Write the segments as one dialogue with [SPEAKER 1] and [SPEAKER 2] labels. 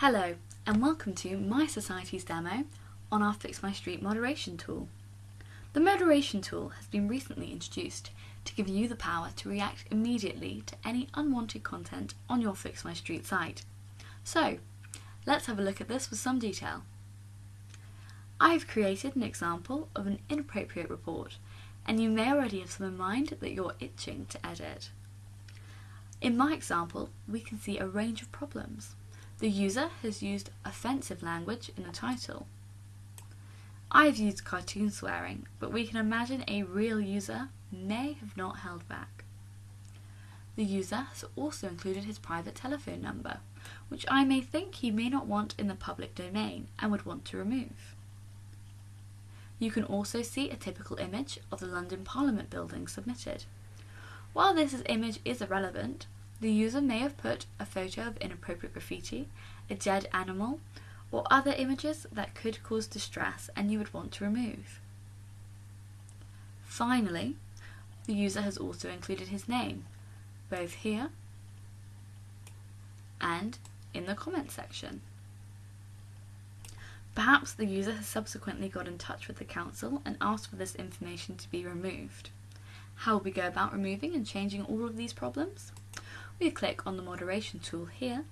[SPEAKER 1] Hello and welcome to My Society's demo on our Fix My Street moderation tool. The moderation tool has been recently introduced to give you the power to react immediately to any unwanted content on your Fix My Street site. So, let's have a look at this with some detail. I've created an example of an inappropriate report and you may already have some in mind that you're itching to edit. In my example, we can see a range of problems. The user has used offensive language in the title. I've used cartoon swearing, but we can imagine a real user may have not held back. The user has also included his private telephone number, which I may think he may not want in the public domain and would want to remove. You can also see a typical image of the London Parliament building submitted. While this image is irrelevant, the user may have put a photo of inappropriate graffiti, a dead animal, or other images that could cause distress and you would want to remove. Finally, the user has also included his name, both here and in the comment section. Perhaps the user has subsequently got in touch with the council and asked for this information to be removed. How will we go about removing and changing all of these problems? We click on the moderation tool here,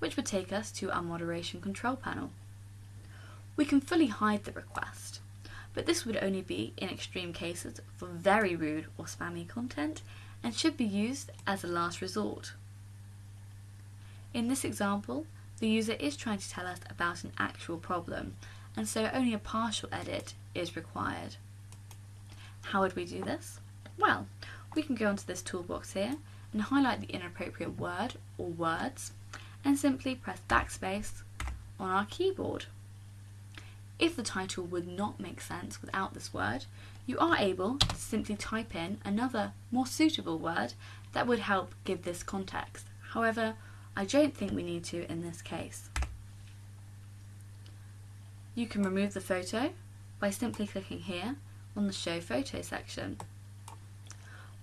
[SPEAKER 1] which would take us to our moderation control panel. We can fully hide the request, but this would only be in extreme cases for very rude or spammy content and should be used as a last resort. In this example, the user is trying to tell us about an actual problem, and so only a partial edit is required. How would we do this? Well, we can go into this toolbox here and highlight the inappropriate word or words and simply press backspace on our keyboard. If the title would not make sense without this word, you are able to simply type in another more suitable word that would help give this context. However, I don't think we need to in this case. You can remove the photo by simply clicking here on the Show Photo section.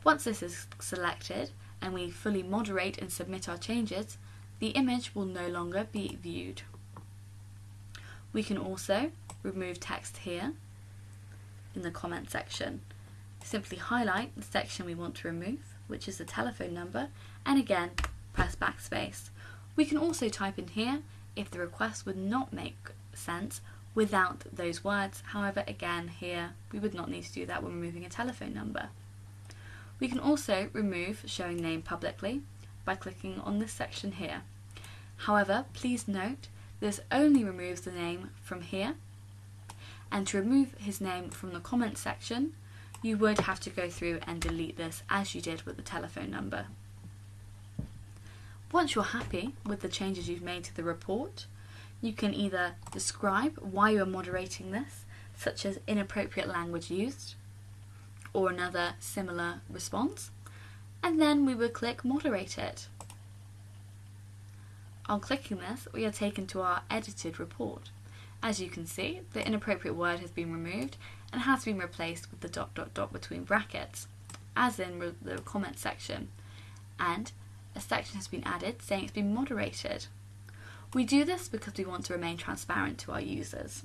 [SPEAKER 1] Once this is selected, and we fully moderate and submit our changes, the image will no longer be viewed. We can also remove text here in the comment section. Simply highlight the section we want to remove, which is the telephone number, and again press backspace. We can also type in here if the request would not make sense without those words. However, again, here we would not need to do that when removing a telephone number. We can also remove showing name publicly by clicking on this section here. However, please note this only removes the name from here and to remove his name from the comment section you would have to go through and delete this as you did with the telephone number. Once you're happy with the changes you've made to the report, you can either describe why you're moderating this, such as inappropriate language used, or another similar response, and then we would click moderate it. On clicking this, we are taken to our edited report. As you can see, the inappropriate word has been removed and has been replaced with the dot dot dot between brackets, as in the comment section, and a section has been added saying it's been moderated. We do this because we want to remain transparent to our users.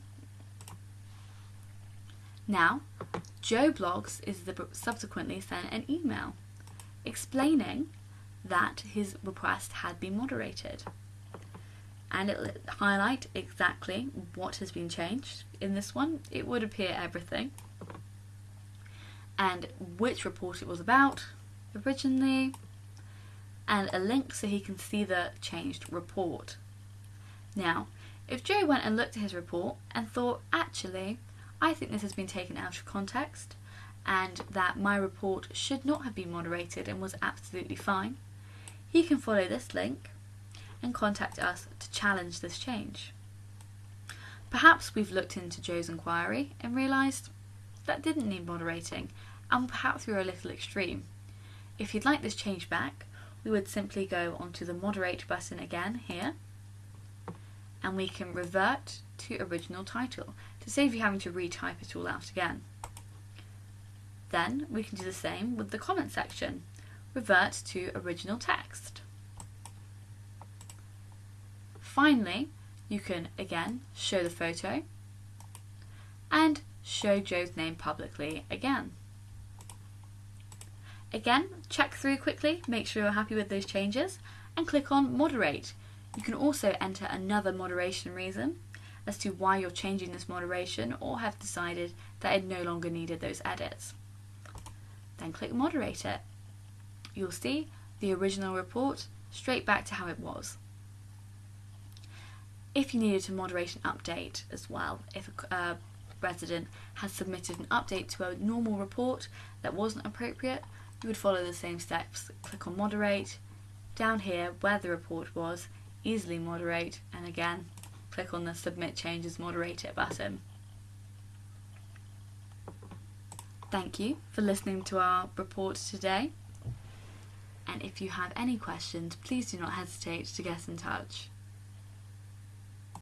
[SPEAKER 1] Now, Joe Bloggs is subsequently sent an email explaining that his request had been moderated. And it highlight exactly what has been changed. In this one, it would appear everything. And which report it was about originally, and a link so he can see the changed report. Now, if Joe went and looked at his report and thought, actually, I think this has been taken out of context and that my report should not have been moderated and was absolutely fine, he can follow this link and contact us to challenge this change. Perhaps we've looked into Joe's inquiry and realised that didn't need moderating and perhaps we were a little extreme. If you'd like this change back, we would simply go onto the moderate button again here and we can revert to original title to save you having to retype it all out again. Then we can do the same with the comment section. Revert to original text. Finally, you can again show the photo and show Joe's name publicly again. Again, check through quickly, make sure you're happy with those changes, and click on Moderate. You can also enter another moderation reason as to why you're changing this moderation or have decided that it no longer needed those edits. Then click Moderate it. You'll see the original report straight back to how it was. If you needed to moderate an update as well, if a uh, resident has submitted an update to a normal report that wasn't appropriate, you would follow the same steps. Click on moderate, down here where the report was, easily moderate, and again, click on the submit changes moderate it button. Thank you for listening to our report today. And if you have any questions, please do not hesitate to get in touch.